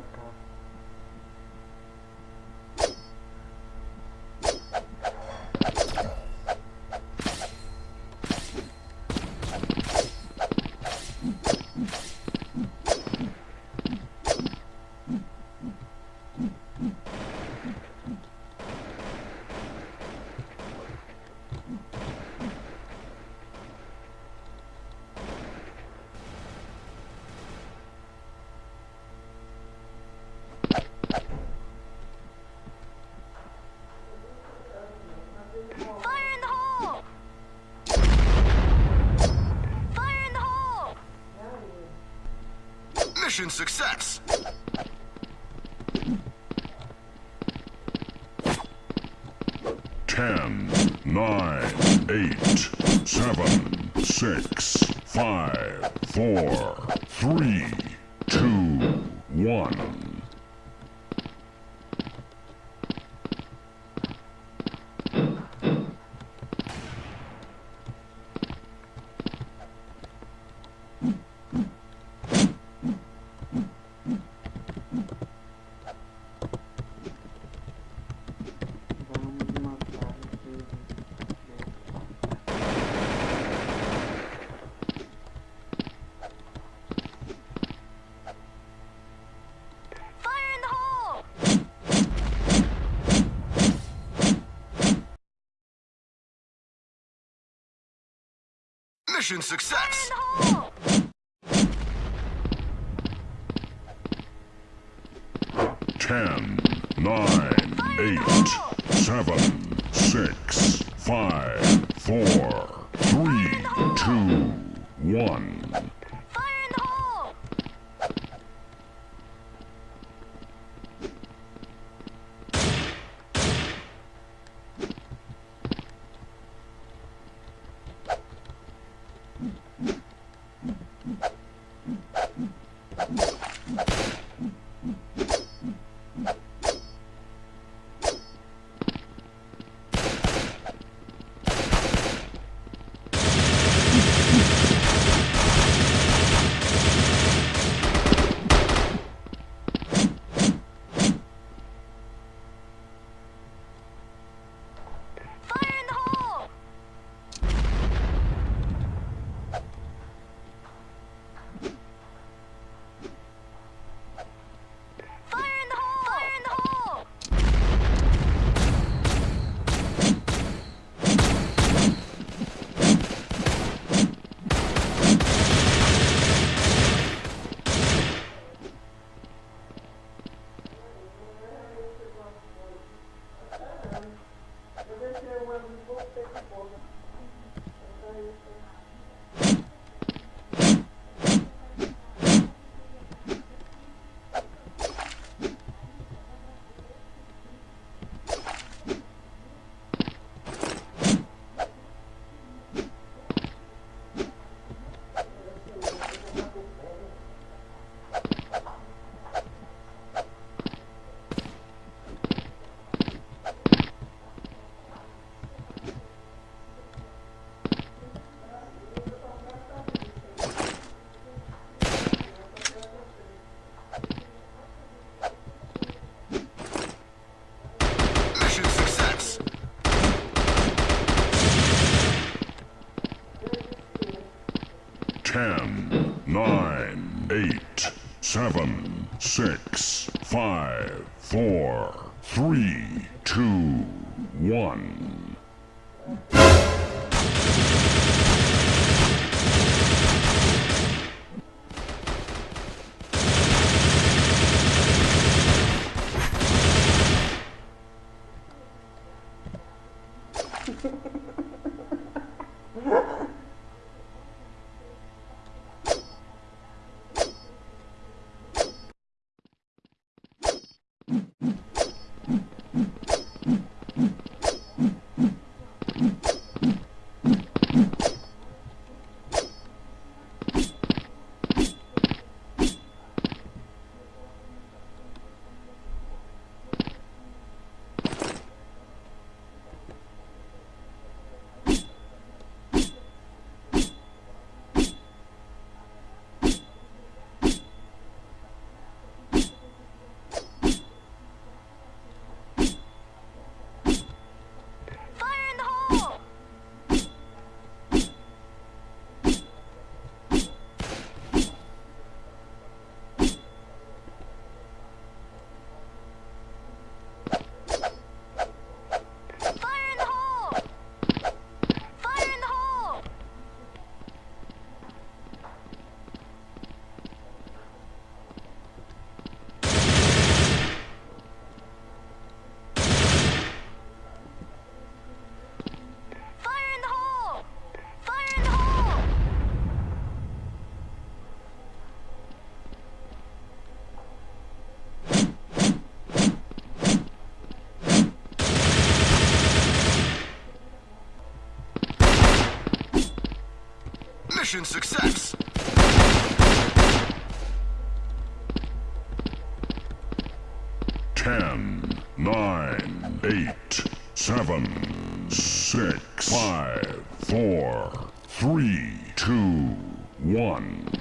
caca. Mission success! Ten, nine, eight, seven, six, five, four, three, two, one. Mission success! Ten, nine, eight, seven, six, five, four, three, two, one. é um amigo pouco tempo. Ten, nine, eight, seven, six, five, four, three, two, one. Mission success. Ten, nine, eight, seven, six, five, four, three, two, one.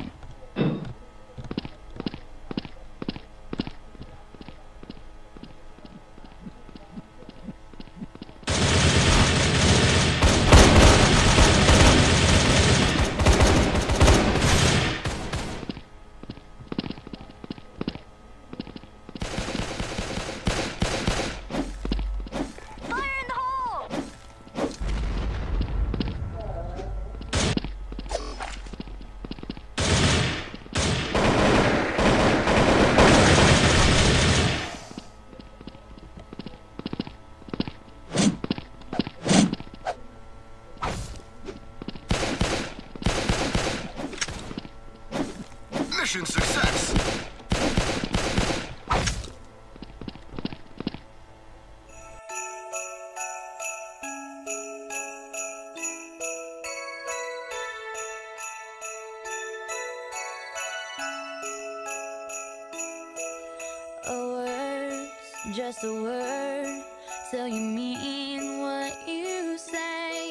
Mission success. A word's just a word till you mean